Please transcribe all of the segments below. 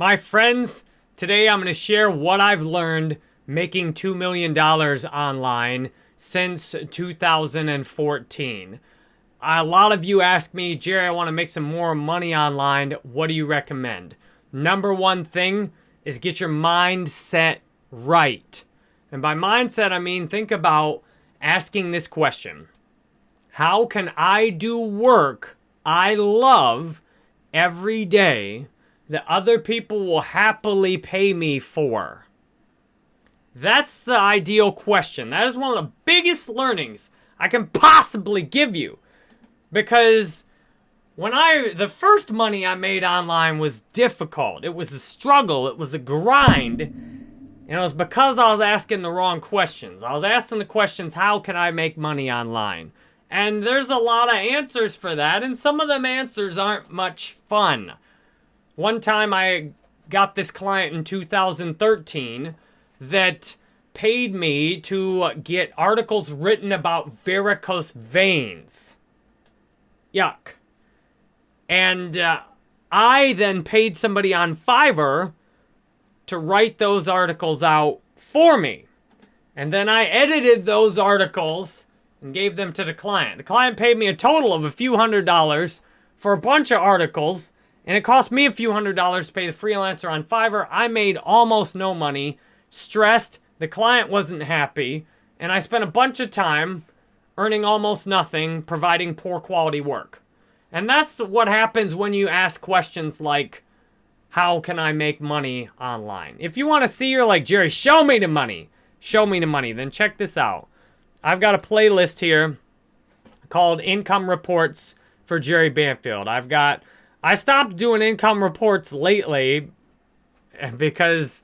My friends, today I'm going to share what I've learned making $2 million online since 2014. A lot of you ask me, Jerry, I want to make some more money online. What do you recommend? Number one thing is get your mindset right. And by mindset, I mean think about asking this question How can I do work I love every day that other people will happily pay me for? That's the ideal question. That is one of the biggest learnings I can possibly give you. Because when I, the first money I made online was difficult. It was a struggle. It was a grind. And it was because I was asking the wrong questions. I was asking the questions, how can I make money online? And there's a lot of answers for that, and some of them answers aren't much fun. One time I got this client in 2013 that paid me to get articles written about varicose veins. Yuck. And uh, I then paid somebody on Fiverr to write those articles out for me. And then I edited those articles and gave them to the client. The client paid me a total of a few hundred dollars for a bunch of articles and it cost me a few hundred dollars to pay the freelancer on Fiverr. I made almost no money, stressed, the client wasn't happy, and I spent a bunch of time earning almost nothing, providing poor quality work. And that's what happens when you ask questions like, how can I make money online? If you want to see, you're like, Jerry, show me the money. Show me the money. Then check this out. I've got a playlist here called Income Reports for Jerry Banfield. I've got I stopped doing income reports lately because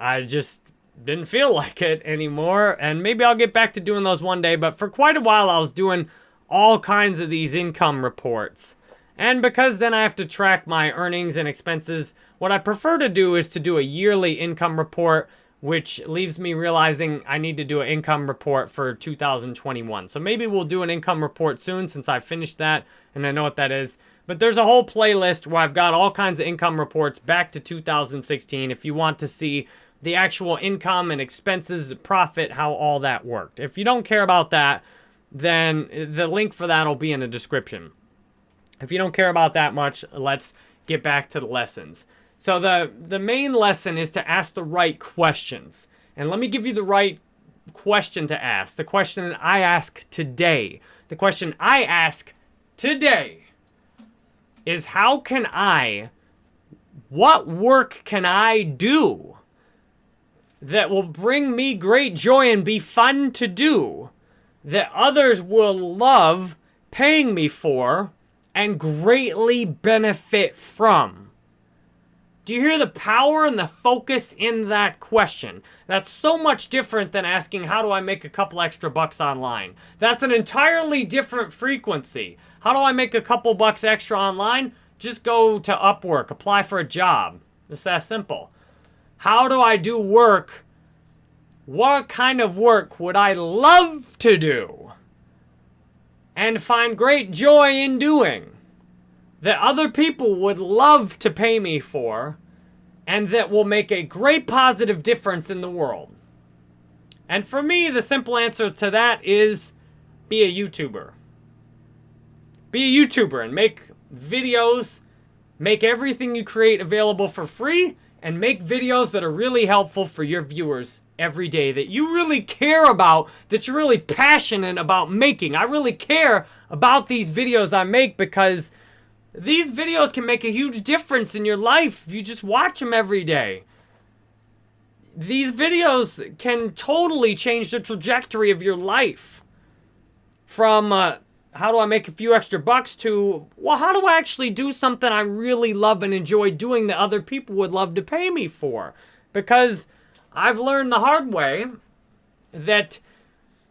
I just didn't feel like it anymore. And maybe I'll get back to doing those one day. But for quite a while, I was doing all kinds of these income reports. And because then I have to track my earnings and expenses, what I prefer to do is to do a yearly income report, which leaves me realizing I need to do an income report for 2021. So maybe we'll do an income report soon since I finished that and I know what that is. But there's a whole playlist where I've got all kinds of income reports back to 2016 if you want to see the actual income and expenses, profit, how all that worked. If you don't care about that, then the link for that will be in the description. If you don't care about that much, let's get back to the lessons. So the, the main lesson is to ask the right questions. And let me give you the right question to ask. The question I ask today. The question I ask today is how can I, what work can I do that will bring me great joy and be fun to do that others will love paying me for and greatly benefit from? Do you hear the power and the focus in that question? That's so much different than asking, how do I make a couple extra bucks online? That's an entirely different frequency. How do I make a couple bucks extra online? Just go to Upwork, apply for a job. It's that simple. How do I do work? What kind of work would I love to do? And find great joy in doing? That other people would love to pay me for and that will make a great positive difference in the world. And for me, the simple answer to that is be a YouTuber. Be a YouTuber and make videos, make everything you create available for free, and make videos that are really helpful for your viewers every day that you really care about, that you're really passionate about making. I really care about these videos I make because these videos can make a huge difference in your life if you just watch them every day. These videos can totally change the trajectory of your life. From uh, how do I make a few extra bucks to, well, how do I actually do something I really love and enjoy doing that other people would love to pay me for? Because I've learned the hard way that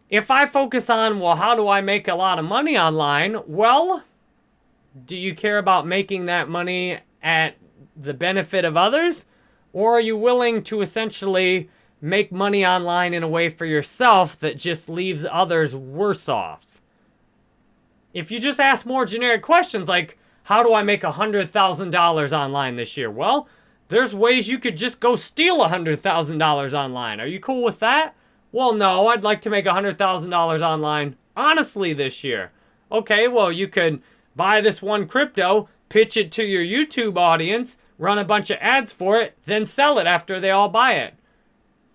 if I focus on, well, how do I make a lot of money online? Well, do you care about making that money at the benefit of others? Or are you willing to essentially make money online in a way for yourself that just leaves others worse off? If you just ask more generic questions like, how do I make $100,000 online this year? Well, There's ways you could just go steal $100,000 online. Are you cool with that? Well, no, I'd like to make $100,000 online honestly this year. Okay, well, you could buy this one crypto, pitch it to your YouTube audience, run a bunch of ads for it, then sell it after they all buy it.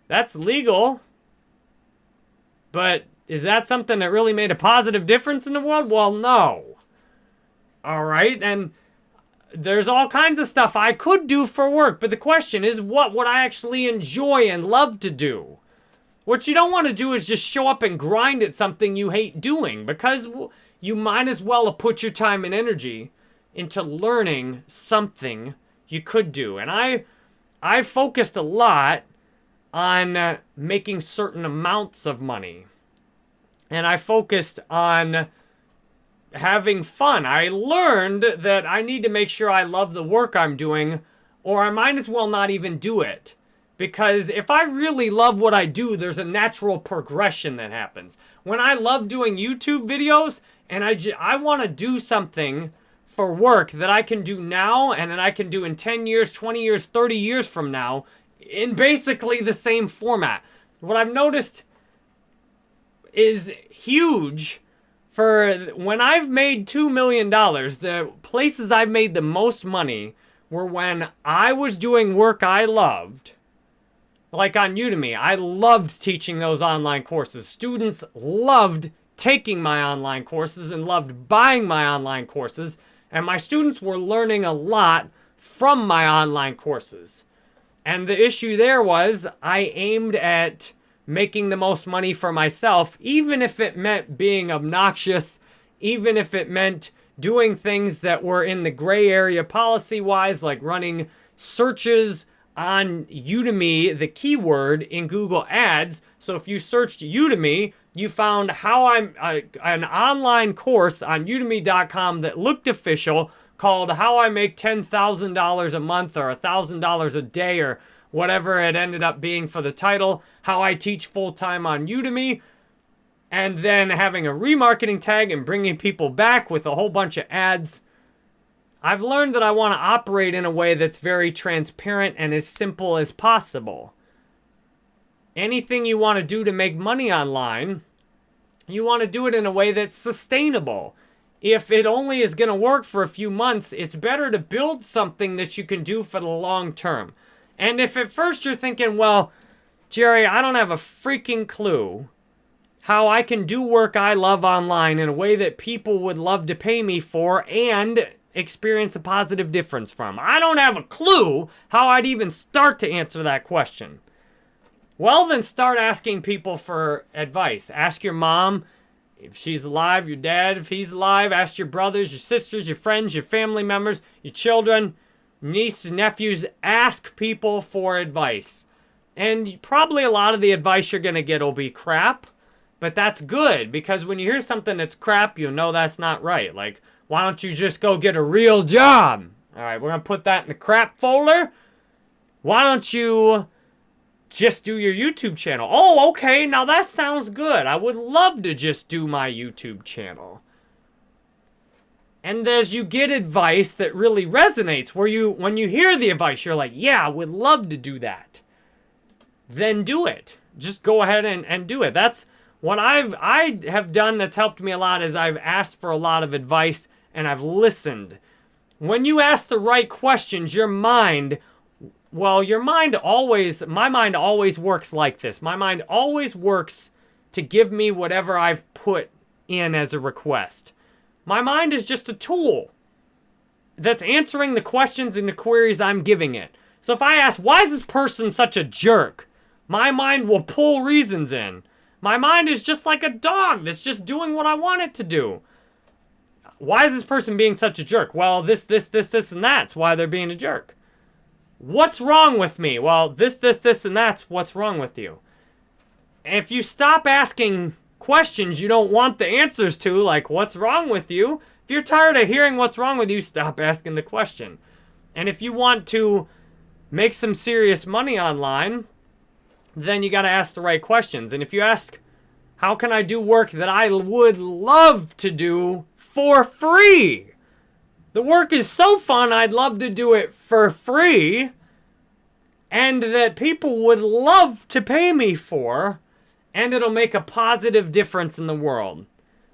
That's legal. But is that something that really made a positive difference in the world? Well, no. All right, and there's all kinds of stuff I could do for work, but the question is what would I actually enjoy and love to do? What you don't want to do is just show up and grind at something you hate doing because you might as well have put your time and energy into learning something you could do. And I I focused a lot on uh, making certain amounts of money. And I focused on having fun. I learned that I need to make sure I love the work I'm doing or I might as well not even do it. Because if I really love what I do, there's a natural progression that happens. When I love doing YouTube videos and I, I want to do something for work that I can do now and that I can do in 10 years, 20 years, 30 years from now in basically the same format. What I've noticed is huge for when I've made $2 million, the places I've made the most money were when I was doing work I loved like on Udemy, I loved teaching those online courses. Students loved taking my online courses and loved buying my online courses. And my students were learning a lot from my online courses. And the issue there was I aimed at making the most money for myself, even if it meant being obnoxious, even if it meant doing things that were in the gray area policy-wise, like running searches on Udemy the keyword in Google Ads. So if you searched Udemy, you found how I'm uh, an online course on udemy.com that looked official called How I Make $10,000 a Month or $1,000 a day or whatever it ended up being for the title, How I Teach Full-Time on Udemy, and then having a remarketing tag and bringing people back with a whole bunch of ads I've learned that I want to operate in a way that's very transparent and as simple as possible. Anything you want to do to make money online, you want to do it in a way that's sustainable. If it only is going to work for a few months, it's better to build something that you can do for the long term. And if at first you're thinking, well, Jerry, I don't have a freaking clue how I can do work I love online in a way that people would love to pay me for and experience a positive difference from? I don't have a clue how I'd even start to answer that question. Well, then start asking people for advice. Ask your mom if she's alive, your dad if he's alive. Ask your brothers, your sisters, your friends, your family members, your children, nieces, nephews. Ask people for advice. And probably a lot of the advice you're going to get will be crap. But that's good because when you hear something that's crap, you know that's not right. Like, why don't you just go get a real job? All right, we're going to put that in the crap folder. Why don't you just do your YouTube channel? Oh, okay, now that sounds good. I would love to just do my YouTube channel. And as you get advice that really resonates, where you, when you hear the advice, you're like, yeah, I would love to do that. Then do it. Just go ahead and, and do it. That's what I've, I have done that's helped me a lot is I've asked for a lot of advice and I've listened. When you ask the right questions, your mind, well, your mind always, my mind always works like this. My mind always works to give me whatever I've put in as a request. My mind is just a tool that's answering the questions and the queries I'm giving it. So if I ask, why is this person such a jerk? My mind will pull reasons in. My mind is just like a dog that's just doing what I want it to do. Why is this person being such a jerk? Well, this, this, this, this, and that's why they're being a jerk. What's wrong with me? Well, this, this, this, and that's what's wrong with you. If you stop asking questions you don't want the answers to, like what's wrong with you, if you're tired of hearing what's wrong with you, stop asking the question. And if you want to make some serious money online, then you got to ask the right questions. And if you ask, how can I do work that I would love to do for free. The work is so fun, I'd love to do it for free. and that people would love to pay me for, and it'll make a positive difference in the world.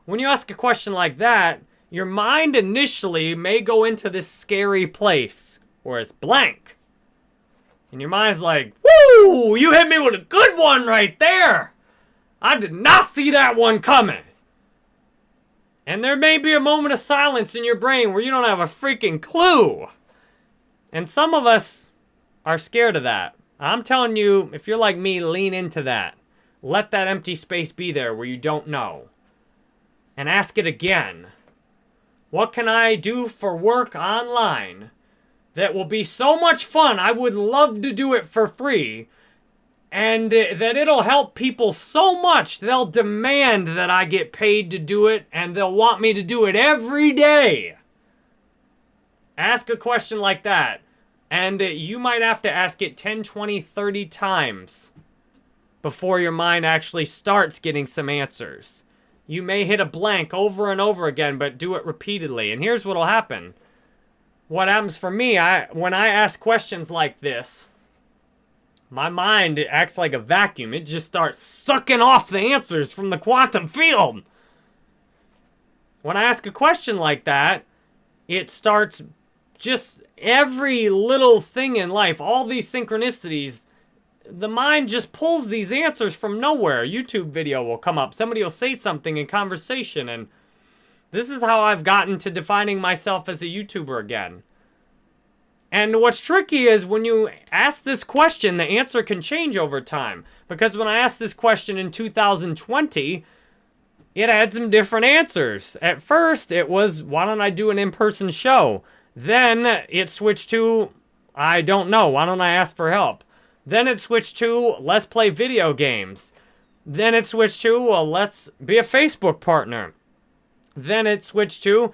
When you ask a question like that, your mind initially may go into this scary place where it's blank. And your mind's like, woo, you hit me with a good one right there. I did not see that one coming. And there may be a moment of silence in your brain where you don't have a freaking clue. And some of us are scared of that. I'm telling you, if you're like me, lean into that. Let that empty space be there where you don't know. And ask it again. What can I do for work online that will be so much fun? I would love to do it for free and that it'll help people so much they'll demand that I get paid to do it and they'll want me to do it every day. Ask a question like that and you might have to ask it 10, 20, 30 times before your mind actually starts getting some answers. You may hit a blank over and over again, but do it repeatedly. And here's what'll happen. What happens for me, I when I ask questions like this, my mind acts like a vacuum. It just starts sucking off the answers from the quantum field. When I ask a question like that, it starts just every little thing in life, all these synchronicities, the mind just pulls these answers from nowhere. YouTube video will come up. Somebody will say something in conversation and this is how I've gotten to defining myself as a YouTuber again. And what's tricky is when you ask this question, the answer can change over time. Because when I asked this question in 2020, it had some different answers. At first, it was, why don't I do an in-person show? Then it switched to, I don't know, why don't I ask for help? Then it switched to, let's play video games. Then it switched to, well, let's be a Facebook partner. Then it switched to,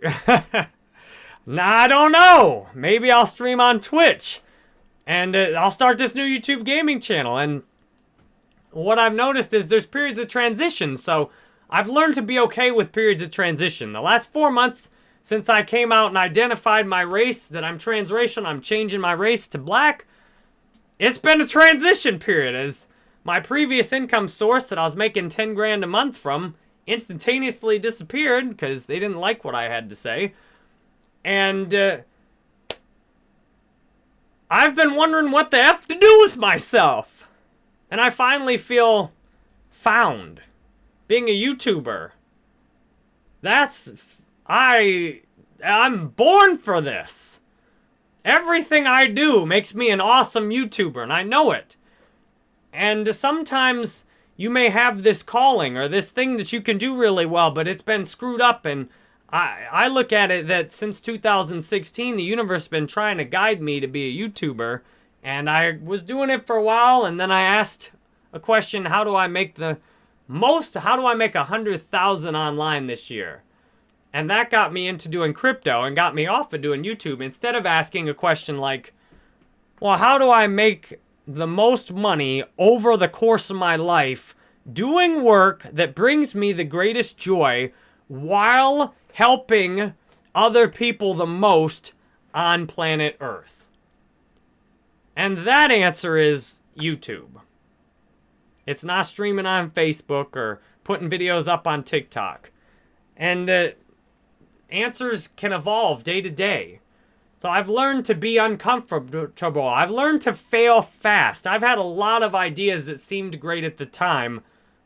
I don't know. Maybe I'll stream on Twitch. And uh, I'll start this new YouTube gaming channel. And what I've noticed is there's periods of transition. So I've learned to be okay with periods of transition. The last four months since I came out and identified my race, that I'm transracial, I'm changing my race to black, it's been a transition period as my previous income source that I was making 10 grand a month from instantaneously disappeared because they didn't like what I had to say. And uh, I've been wondering what the F to do with myself. And I finally feel found. Being a YouTuber. That's... I... I'm born for this. Everything I do makes me an awesome YouTuber, and I know it. And sometimes you may have this calling or this thing that you can do really well, but it's been screwed up and I, I look at it that since 2016, the universe has been trying to guide me to be a YouTuber. And I was doing it for a while, and then I asked a question, how do I make the most, how do I make a 100,000 online this year? And that got me into doing crypto and got me off of doing YouTube. Instead of asking a question like, well, how do I make the most money over the course of my life doing work that brings me the greatest joy while helping other people the most on planet Earth? And that answer is YouTube. It's not streaming on Facebook or putting videos up on TikTok. And uh, answers can evolve day to day. So I've learned to be uncomfortable. I've learned to fail fast. I've had a lot of ideas that seemed great at the time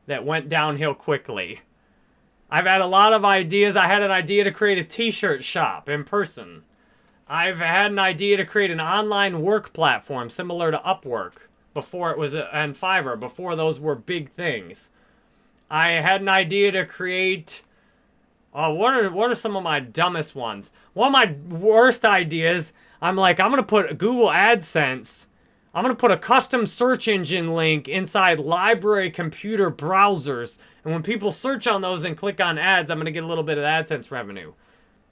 that went downhill quickly. I've had a lot of ideas. I had an idea to create a t-shirt shop in person. I've had an idea to create an online work platform similar to Upwork before it was, a, and Fiverr, before those were big things. I had an idea to create, oh, what are, what are some of my dumbest ones? One of my worst ideas, I'm like, I'm to put Google AdSense, I'm to put a custom search engine link inside library computer browsers and when people search on those and click on ads, I'm going to get a little bit of AdSense revenue.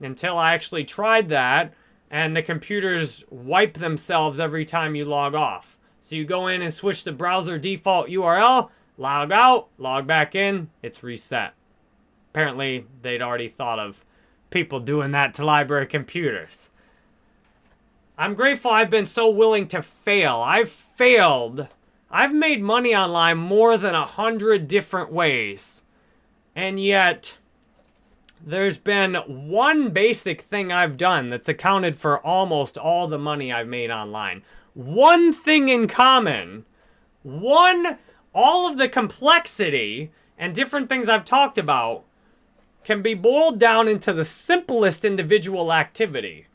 Until I actually tried that, and the computers wipe themselves every time you log off. So you go in and switch the browser default URL, log out, log back in, it's reset. Apparently, they'd already thought of people doing that to library computers. I'm grateful I've been so willing to fail. I've failed. I've made money online more than a hundred different ways. And yet, there's been one basic thing I've done that's accounted for almost all the money I've made online. One thing in common. One, all of the complexity and different things I've talked about can be boiled down into the simplest individual activity.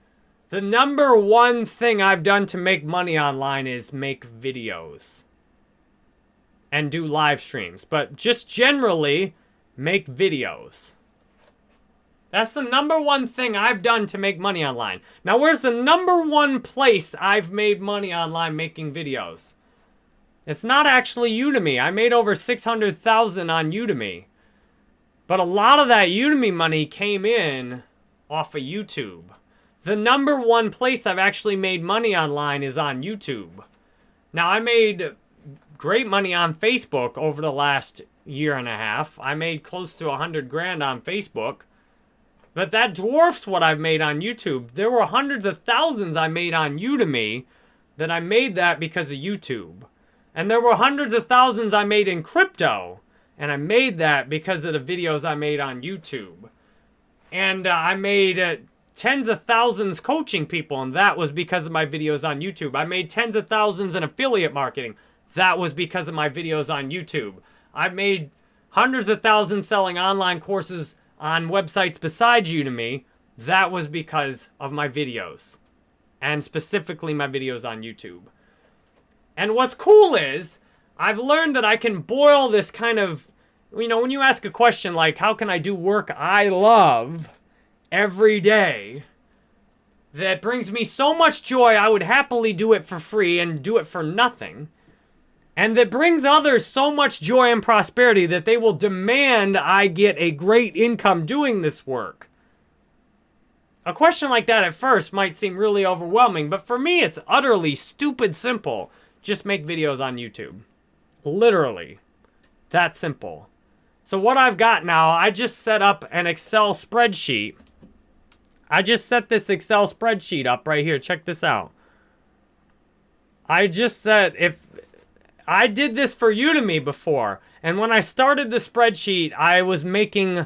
The number one thing I've done to make money online is make videos and do live streams. But just generally, make videos. That's the number one thing I've done to make money online. Now, where's the number one place I've made money online making videos? It's not actually Udemy. I made over 600,000 on Udemy. But a lot of that Udemy money came in off of YouTube. The number one place I've actually made money online is on YouTube. Now, I made great money on Facebook over the last year and a half. I made close to a 100 grand on Facebook. But that dwarfs what I've made on YouTube. There were hundreds of thousands I made on Udemy that I made that because of YouTube. And there were hundreds of thousands I made in crypto. And I made that because of the videos I made on YouTube. And uh, I made uh, tens of thousands coaching people, and that was because of my videos on YouTube. I made tens of thousands in affiliate marketing. That was because of my videos on YouTube. I made hundreds of thousands selling online courses on websites besides Udemy, that was because of my videos. And specifically my videos on YouTube. And what's cool is, I've learned that I can boil this kind of, you know, when you ask a question like, how can I do work I love every day that brings me so much joy, I would happily do it for free and do it for nothing and that brings others so much joy and prosperity that they will demand I get a great income doing this work. A question like that at first might seem really overwhelming, but for me it's utterly stupid simple. Just make videos on YouTube. Literally. That simple. So what I've got now, I just set up an Excel spreadsheet. I just set this Excel spreadsheet up right here. Check this out. I just said if I did this for Udemy before. And when I started the spreadsheet, I was making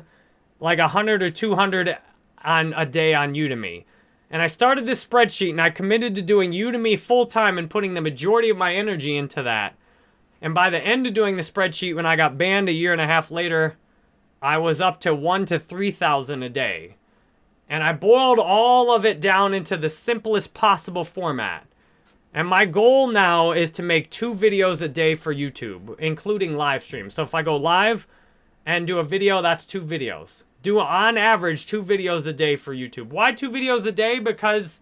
like 100 or 200 on a day on Udemy. And I started this spreadsheet and I committed to doing Udemy full time and putting the majority of my energy into that. And by the end of doing the spreadsheet, when I got banned a year and a half later, I was up to one to 3,000 a day. And I boiled all of it down into the simplest possible format. And my goal now is to make two videos a day for YouTube, including live streams. So if I go live and do a video, that's two videos. Do on average two videos a day for YouTube. Why two videos a day? Because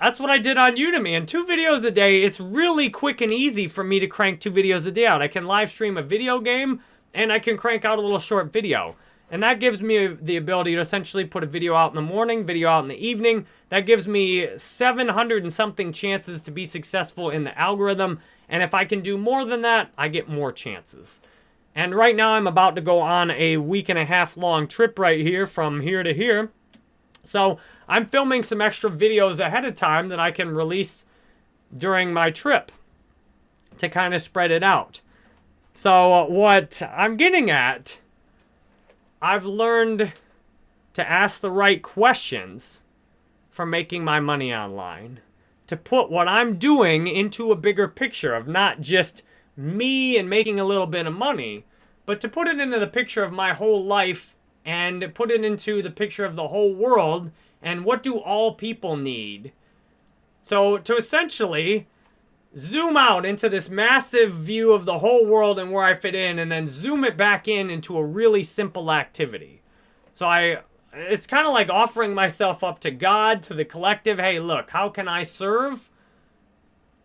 that's what I did on Udemy. And two videos a day, it's really quick and easy for me to crank two videos a day out. I can live stream a video game and I can crank out a little short video. And that gives me the ability to essentially put a video out in the morning, video out in the evening. That gives me 700 and something chances to be successful in the algorithm. And if I can do more than that, I get more chances. And right now I'm about to go on a week and a half long trip right here from here to here. So I'm filming some extra videos ahead of time that I can release during my trip to kind of spread it out. So what I'm getting at I've learned to ask the right questions for making my money online. To put what I'm doing into a bigger picture of not just me and making a little bit of money, but to put it into the picture of my whole life and put it into the picture of the whole world and what do all people need. So to essentially zoom out into this massive view of the whole world and where I fit in, and then zoom it back in into a really simple activity. So I, it's kind of like offering myself up to God, to the collective. Hey, look, how can I serve?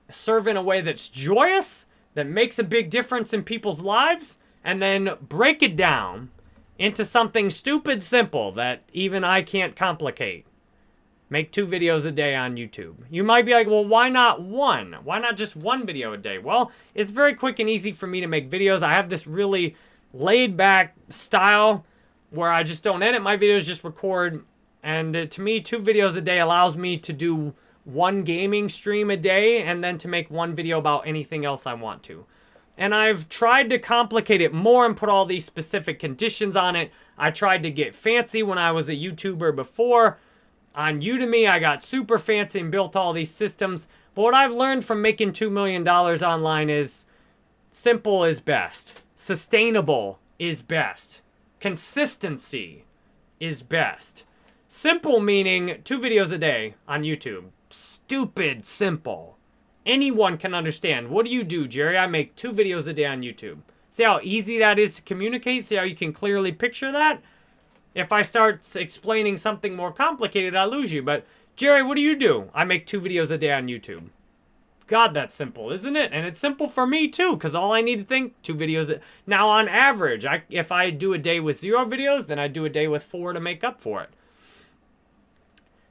Serve in a way that's joyous, that makes a big difference in people's lives, and then break it down into something stupid simple that even I can't complicate. Make two videos a day on YouTube. You might be like, well, why not one? Why not just one video a day? Well, it's very quick and easy for me to make videos. I have this really laid back style where I just don't edit my videos, just record And uh, to me, two videos a day allows me to do one gaming stream a day and then to make one video about anything else I want to. And I've tried to complicate it more and put all these specific conditions on it. I tried to get fancy when I was a YouTuber before. On Udemy, I got super fancy and built all these systems. But what I've learned from making $2 million online is simple is best. Sustainable is best. Consistency is best. Simple meaning two videos a day on YouTube. Stupid simple. Anyone can understand. What do you do, Jerry? I make two videos a day on YouTube. See how easy that is to communicate? See how you can clearly picture that? If I start explaining something more complicated, I lose you. But, Jerry, what do you do? I make two videos a day on YouTube. God, that's simple, isn't it? And it's simple for me, too, because all I need to think, two videos. Now, on average, I, if I do a day with zero videos, then I do a day with four to make up for it.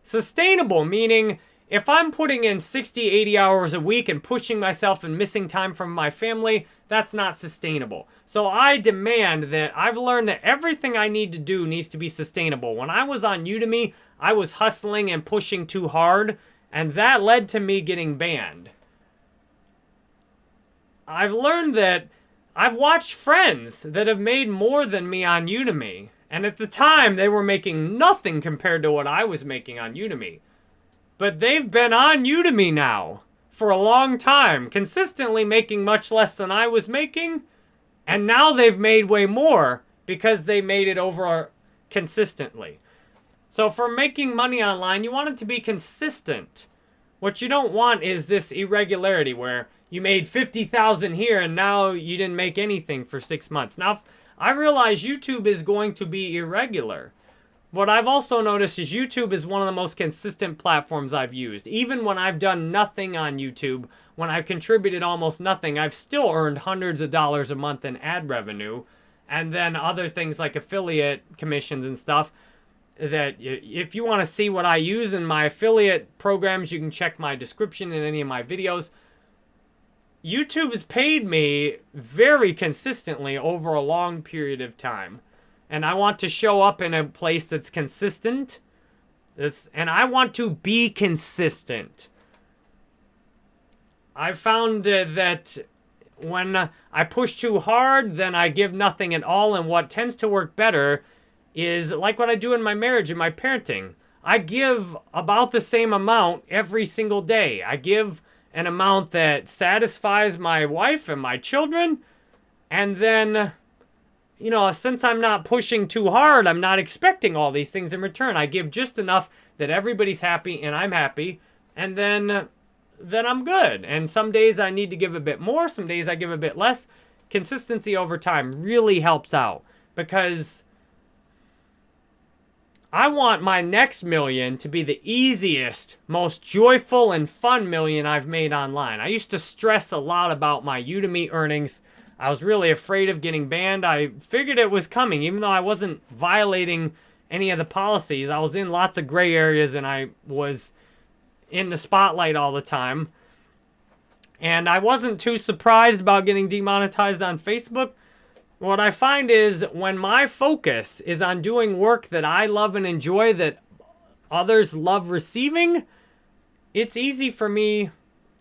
Sustainable, meaning if I'm putting in 60, 80 hours a week and pushing myself and missing time from my family, that's not sustainable. So I demand that I've learned that everything I need to do needs to be sustainable. When I was on Udemy, I was hustling and pushing too hard, and that led to me getting banned. I've learned that I've watched friends that have made more than me on Udemy. And at the time, they were making nothing compared to what I was making on Udemy. But they've been on Udemy now for a long time, consistently making much less than I was making. And now they've made way more because they made it over consistently. So for making money online, you want it to be consistent. What you don't want is this irregularity where you made 50,000 here and now you didn't make anything for six months. Now, I realize YouTube is going to be irregular. What I've also noticed is YouTube is one of the most consistent platforms I've used. Even when I've done nothing on YouTube, when I've contributed almost nothing, I've still earned hundreds of dollars a month in ad revenue. And then other things like affiliate commissions and stuff that if you want to see what I use in my affiliate programs, you can check my description in any of my videos. YouTube has paid me very consistently over a long period of time and I want to show up in a place that's consistent. This, and I want to be consistent. I found uh, that when I push too hard, then I give nothing at all. And what tends to work better is like what I do in my marriage and my parenting. I give about the same amount every single day. I give an amount that satisfies my wife and my children. And then you know, since I'm not pushing too hard, I'm not expecting all these things in return. I give just enough that everybody's happy and I'm happy, and then then I'm good. And some days I need to give a bit more, some days I give a bit less. Consistency over time really helps out because I want my next million to be the easiest, most joyful and fun million I've made online. I used to stress a lot about my Udemy earnings I was really afraid of getting banned. I figured it was coming, even though I wasn't violating any of the policies. I was in lots of gray areas and I was in the spotlight all the time. And I wasn't too surprised about getting demonetized on Facebook. What I find is when my focus is on doing work that I love and enjoy that others love receiving, it's easy for me,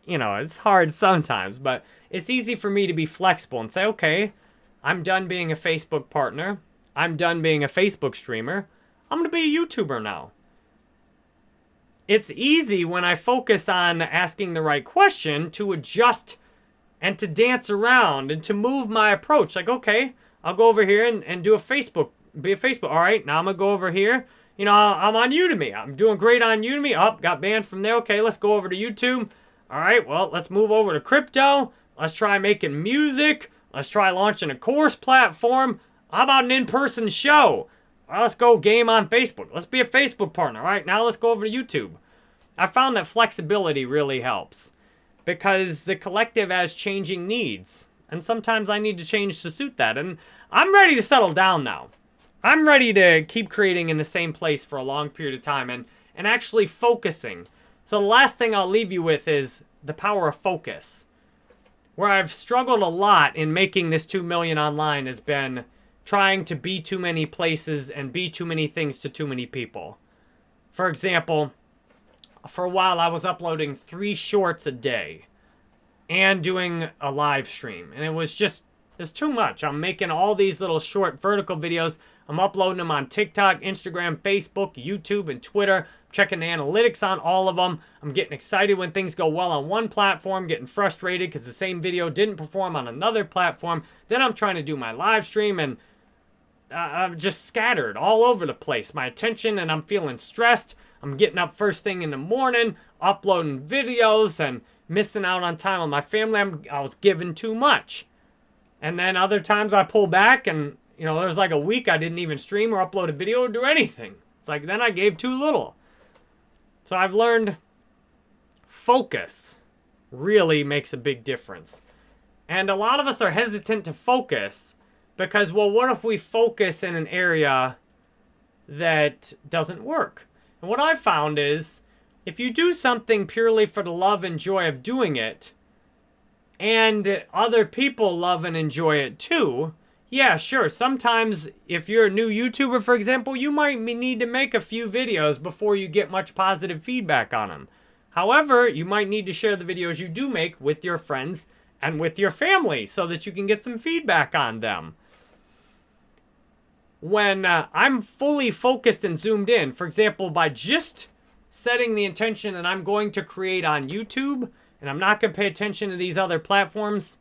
you know, it's hard sometimes, but it's easy for me to be flexible and say, okay, I'm done being a Facebook partner. I'm done being a Facebook streamer. I'm going to be a YouTuber now. It's easy when I focus on asking the right question to adjust and to dance around and to move my approach. Like, okay, I'll go over here and, and do a Facebook, be a Facebook. All right, now I'm going to go over here. You know, I'm on Udemy. I'm doing great on Udemy. Up, oh, got banned from there. Okay, let's go over to YouTube. All right, well, let's move over to crypto. Let's try making music. Let's try launching a course platform. How about an in-person show? Well, let's go game on Facebook. Let's be a Facebook partner. All right, now let's go over to YouTube. I found that flexibility really helps because the collective has changing needs. And sometimes I need to change to suit that. And I'm ready to settle down now. I'm ready to keep creating in the same place for a long period of time and, and actually focusing. So the last thing I'll leave you with is the power of focus where I've struggled a lot in making this 2 million online has been trying to be too many places and be too many things to too many people. For example, for a while I was uploading three shorts a day and doing a live stream. And it was just, it's too much. I'm making all these little short vertical videos. I'm uploading them on TikTok, Instagram, Facebook, YouTube, and Twitter. checking the analytics on all of them. I'm getting excited when things go well on one platform, getting frustrated because the same video didn't perform on another platform. Then I'm trying to do my live stream and uh, I'm just scattered all over the place. My attention and I'm feeling stressed. I'm getting up first thing in the morning, uploading videos and missing out on time with my family. I'm, I was giving too much. And then other times I pull back and, you know, there's like a week I didn't even stream or upload a video or do anything. It's like then I gave too little. So I've learned focus really makes a big difference. And a lot of us are hesitant to focus because, well, what if we focus in an area that doesn't work? And what I've found is if you do something purely for the love and joy of doing it, and other people love and enjoy it too, yeah, sure. Sometimes if you're a new YouTuber, for example, you might need to make a few videos before you get much positive feedback on them. However, you might need to share the videos you do make with your friends and with your family so that you can get some feedback on them when uh, I'm fully focused and zoomed in, for example, by just setting the intention that I'm going to create on YouTube and I'm not going to pay attention to these other platforms,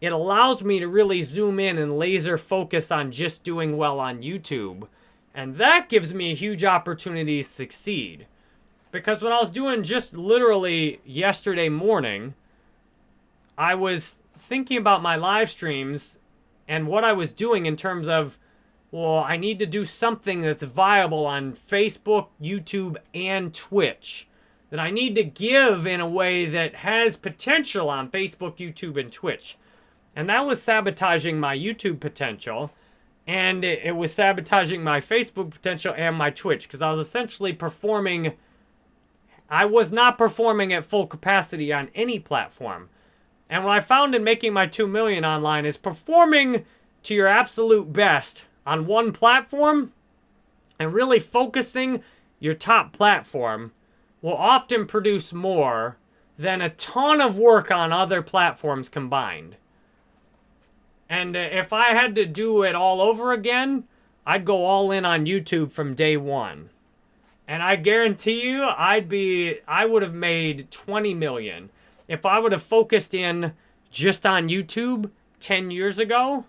it allows me to really zoom in and laser focus on just doing well on YouTube. And that gives me a huge opportunity to succeed. Because what I was doing just literally yesterday morning, I was thinking about my live streams and what I was doing in terms of well, I need to do something that's viable on Facebook, YouTube, and Twitch. That I need to give in a way that has potential on Facebook, YouTube, and Twitch. And that was sabotaging my YouTube potential. And it, was sabotaging my Facebook potential and my Twitch. Because I was essentially performing... I was not performing at full capacity on any platform. And what I found in making my 2 million online is performing to your absolute best on one platform and really focusing your top platform will often produce more than a ton of work on other platforms combined. And uh, if I had to do it all over again, I'd go all in on YouTube from day one. And I guarantee you, I'd be, I would have made 20 million. If I would have focused in just on YouTube 10 years ago,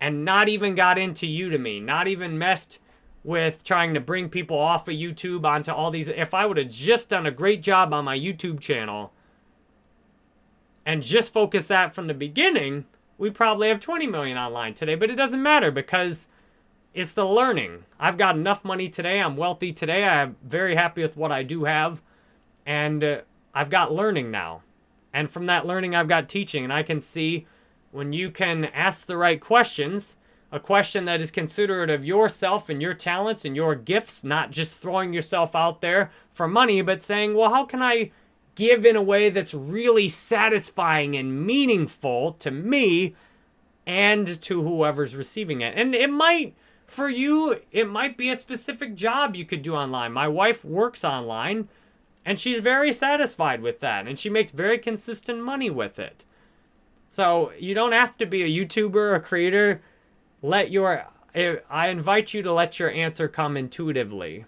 and not even got into Udemy, not even messed with trying to bring people off of YouTube onto all these. If I would have just done a great job on my YouTube channel and just focused that from the beginning, we probably have 20 million online today. But it doesn't matter because it's the learning. I've got enough money today. I'm wealthy today. I'm very happy with what I do have. And uh, I've got learning now. And from that learning, I've got teaching. And I can see when you can ask the right questions, a question that is considerate of yourself and your talents and your gifts, not just throwing yourself out there for money, but saying, well, how can I give in a way that's really satisfying and meaningful to me and to whoever's receiving it? And it might, for you, it might be a specific job you could do online. My wife works online and she's very satisfied with that and she makes very consistent money with it. So you don't have to be a YouTuber, a creator. Let your, I invite you to let your answer come intuitively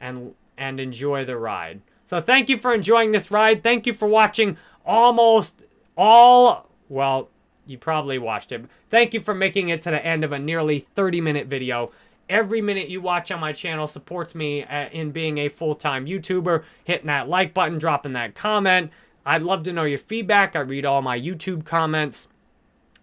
and, and enjoy the ride. So thank you for enjoying this ride. Thank you for watching almost all, well, you probably watched it. Thank you for making it to the end of a nearly 30 minute video. Every minute you watch on my channel supports me uh, in being a full-time YouTuber. Hitting that like button, dropping that comment, I'd love to know your feedback. I read all my YouTube comments.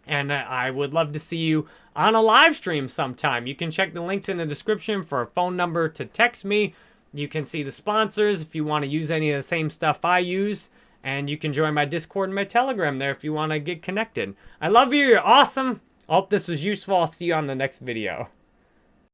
And I would love to see you on a live stream sometime. You can check the links in the description for a phone number to text me. You can see the sponsors if you want to use any of the same stuff I use. And you can join my Discord and my Telegram there if you want to get connected. I love you. You're awesome. I hope this was useful. I'll see you on the next video.